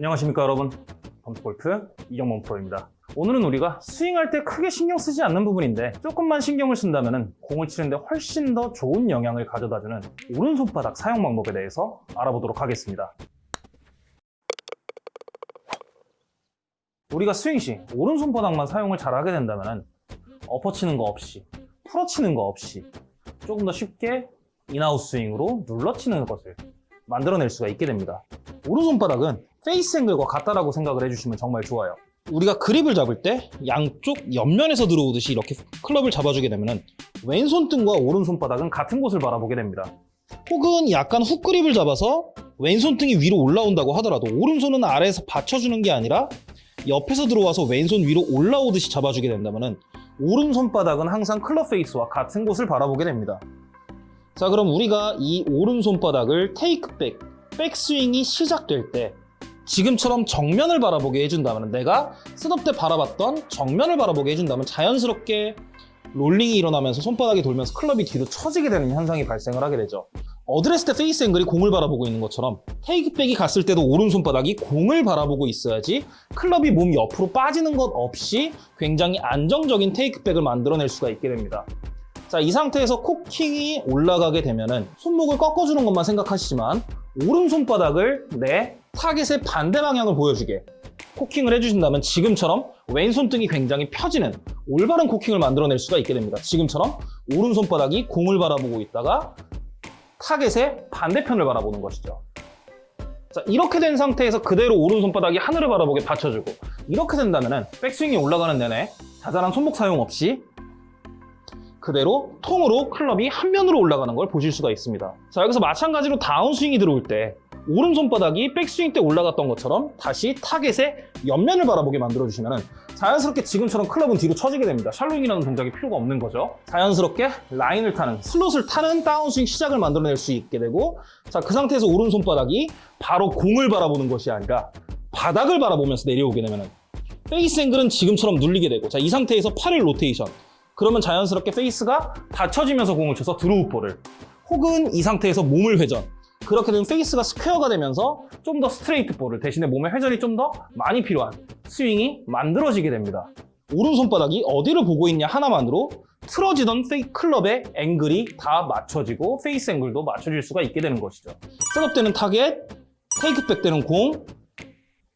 안녕하십니까 여러분. 덤프골프 이경범 프로입니다. 오늘은 우리가 스윙할 때 크게 신경 쓰지 않는 부분인데 조금만 신경을 쓴다면 공을 치는데 훨씬 더 좋은 영향을 가져다주는 오른손바닥 사용 방법에 대해서 알아보도록 하겠습니다. 우리가 스윙 시 오른손바닥만 사용을 잘 하게 된다면 엎어치는 거 없이 풀어치는 거 없이 조금 더 쉽게 in-out 스윙으로 눌러치는 것을 만들어낼 수가 있게 됩니다. 오른손바닥은 페이스 앵글과 같다라고 생각을 해주시면 정말 좋아요. 우리가 그립을 잡을 때 양쪽 옆면에서 들어오듯이 이렇게 클럽을 잡아주게 되면 왼손등과 오른손바닥은 같은 곳을 바라보게 됩니다. 혹은 약간 훅 그립을 잡아서 왼손등이 위로 올라온다고 하더라도 오른손은 아래에서 받쳐주는 게 아니라 옆에서 들어와서 왼손 위로 올라오듯이 잡아주게 된다면 오른손바닥은 항상 클럽 페이스와 같은 곳을 바라보게 됩니다. 자 그럼 우리가 이 오른손바닥을 테이크백, 백스윙이 시작될 때 지금처럼 정면을 바라보게 해준다면 내가 setup 때 바라봤던 정면을 바라보게 해준다면 자연스럽게 롤링이 일어나면서 손바닥이 돌면서 클럽이 뒤로 처지게 되는 현상이 발생을 하게 되죠. 어드레스 때 페이스 앵글이 공을 바라보고 있는 것처럼 테이크백이 갔을 때도 오른손바닥이 공을 바라보고 있어야지 클럽이 몸 옆으로 빠지는 것 없이 굉장히 안정적인 테이크백을 만들어낼 수가 있게 됩니다. 자, 이 상태에서 cocking이 올라가게 되면 은 손목을 꺾어주는 것만 생각하시지만 오른손바닥을 내 타겟의 반대 방향을 보여주게 cocking을 해주신다면 지금처럼 왼손등이 굉장히 펴지는 올바른 코킹을 만들어낼 수가 있게 됩니다. 지금처럼 오른손바닥이 공을 바라보고 있다가 타겟의 반대편을 바라보는 것이죠. 자, 이렇게 된 상태에서 그대로 오른손바닥이 하늘을 바라보게 받쳐주고 이렇게 된다면 백스윙이 올라가는 내내 자잘한 손목 사용 없이 그대로 통으로 클럽이 한 면으로 올라가는 걸 보실 수가 있습니다. 자 여기서 마찬가지로 다운스윙이 들어올 때 오른손바닥이 백스윙 때 올라갔던 것처럼 다시 타겟의 옆면을 바라보게 만들어주시면 자연스럽게 지금처럼 클럽은 뒤로 처지게 됩니다. shallowing이라는 동작이 필요가 없는 거죠. 자연스럽게 라인을 타는, 슬롯을 타는 다운스윙 시작을 만들어낼 수 있게 되고 자 그 상태에서 오른손바닥이 바로 공을 바라보는 것이 아니라 바닥을 바라보면서 내려오게 되면 페이스 앵글은 지금처럼 눌리게 되고 자 이 상태에서 팔을 로테이션 그러면 자연스럽게 페이스가 받쳐지면서 공을 쳐서 draw ball을 혹은 이 상태에서 몸을 회전 그렇게 되면 페이스가 스퀘어가 되면서 좀 더 straight ball을 대신에 몸의 회전이 좀 더 많이 필요한 스윙이 만들어지게 됩니다. 오른손바닥이 어디를 보고 있냐 하나만으로 틀어지던 페이 클럽의 앵글이 다 맞춰지고 페이스 앵글도 맞춰질 수가 있게 되는 것이죠. setup 때는 타겟, 테이크백 때는 공,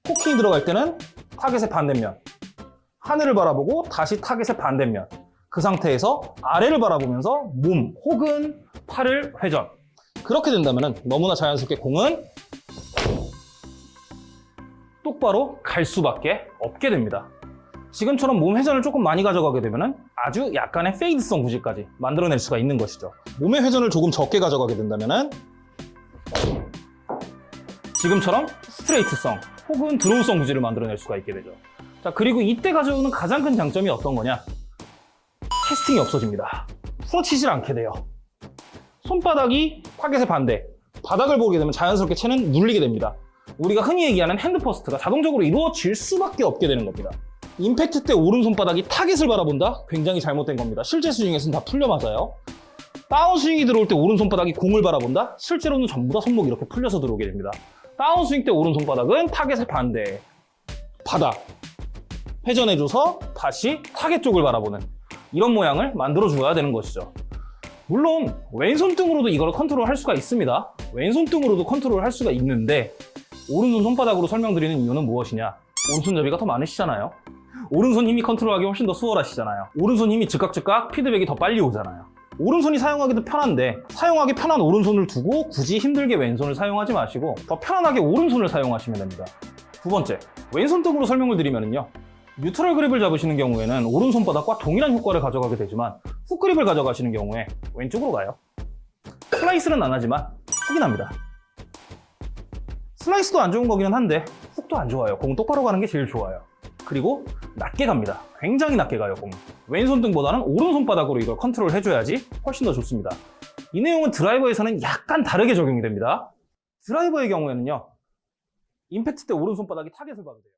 cocking 들어갈 때는 타겟의 반대면 하늘을 바라보고 다시 타겟의 반대면 그 상태에서 아래를 바라보면서 몸 혹은 팔을 회전 그렇게 된다면 너무나 자연스럽게 공은 똑바로 갈 수밖에 없게 됩니다. 지금처럼 몸 회전을 조금 많이 가져가게 되면 아주 약간의 fade성 구질까지 만들어낼 수가 있는 것이죠. 몸의 회전을 조금 적게 가져가게 된다면 지금처럼 straight성 혹은 draw성 구질을 만들어낼 수가 있게 되죠. 자 그리고 이때 가져오는 가장 큰 장점이 어떤 거냐? 캐스팅이 없어집니다. 풀어치질 않게 돼요. 손바닥이 타겟의 반대, 바닥을 보게 되면 자연스럽게 채는 눌리게 됩니다. 우리가 흔히 얘기하는 hand first가 자동적으로 이루어질 수밖에 없게 되는 겁니다. 임팩트 때 오른손바닥이 타겟을 바라본다? 굉장히 잘못된 겁니다. 실제 스윙에서는 다 풀려 맞아요. 다운스윙이 들어올 때 오른손바닥이 공을 바라본다? 실제로는 전부 다 손목이 이렇게 풀려서 들어오게 됩니다. 다운스윙 때 오른손바닥은 타겟의 반대, 바닥, 회전해줘서 다시 타겟 쪽을 바라보는 이런 모양을 만들어 줘야 되는 것이죠. 물론 왼손등으로도 이걸 컨트롤 할 수가 있습니다. 왼손등으로도 컨트롤 할 수가 있는데 오른손 손바닥으로 설명드리는 이유는 무엇이냐? 오른손잡이가 더 많으시잖아요. 오른손 힘이 컨트롤하기 훨씬 더 수월하시잖아요. 오른손 힘이 즉각즉각 피드백이 더 빨리 오잖아요. 오른손이 사용하기도 편한데 사용하기 편한 오른손을 두고 굳이 힘들게 왼손을 사용하지 마시고 더 편안하게 오른손을 사용하시면 됩니다. 두 번째, 왼손등으로 설명을 드리면요. 뉴트럴 그립을 잡으시는 경우에는 오른손바닥과 동일한 효과를 가져가게 되지만 훅 그립을 가져가시는 경우에 왼쪽으로 가요. 슬라이스는 안 하지만 훅이 납니다. 슬라이스도 안 좋은 거기는 한데 훅도 안 좋아요. 공 똑바로 가는 게 제일 좋아요. 그리고 낮게 갑니다. 굉장히 낮게 가요, 공. 왼손등보다는 오른손바닥으로 이걸 컨트롤 해줘야지 훨씬 더 좋습니다. 이 내용은 드라이버에서는 약간 다르게 적용이 됩니다. 드라이버의 경우에는요. 임팩트 때 오른손바닥이 타겟을 봐도 돼요.